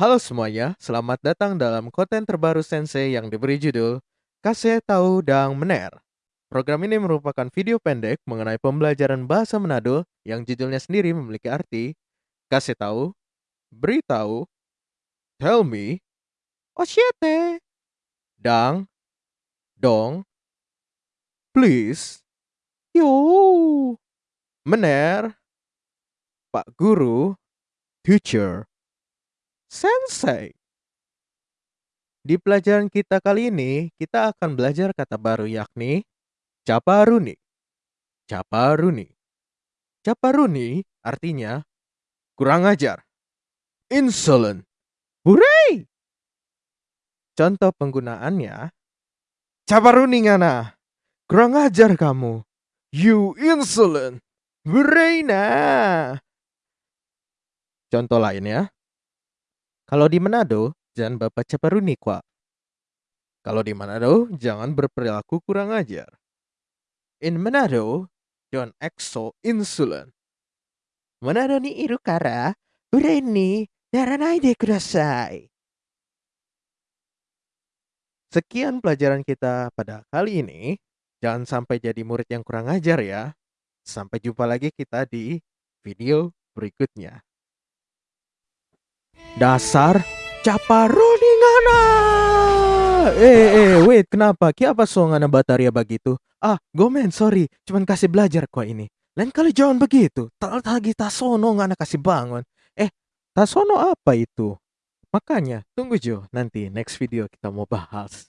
Halo semuanya, selamat datang dalam konten terbaru Sensei yang diberi judul Kasih Tahu Dang Mener. Program ini merupakan video pendek mengenai pembelajaran bahasa Manado yang judulnya sendiri memiliki arti kasih tahu, beritahu, tell me, oshete, dang, dong, please, yo, mener, pak guru, teacher, sensei. Di pelajaran kita kali ini, kita akan belajar kata baru yakni caparuni. Caparuni. Caparuni artinya kurang ajar. Insolent. Hooray! Contoh penggunaannya, caparuni ngana. Kurang ajar kamu. You insolent. Hooray nah. Contoh lainnya, kalau di Manado, jangan bapak caparuni kwa. Kalau di Manado, jangan berperilaku kurang ajar. In Manado, don't act so insolent. Manado ni irukara, ure ni naranai de kudasai. Sekian pelajaran kita pada kali ini. Jangan sampai jadi murid yang kurang ajar ya. Sampai jumpa lagi kita di video berikutnya. Dasar caparoni ngana. Eh, eh, wait, kenapa? Kenapa so ngana bataria begitu? Ah, gomen, sorry. Cuman kasih belajar kok ini. Lain kali jangan begitu. Tak lagi tasono ngana kasih bangun. Eh, tasono apa itu? Makanya, tunggu Jo. Nanti next video kita mau bahas.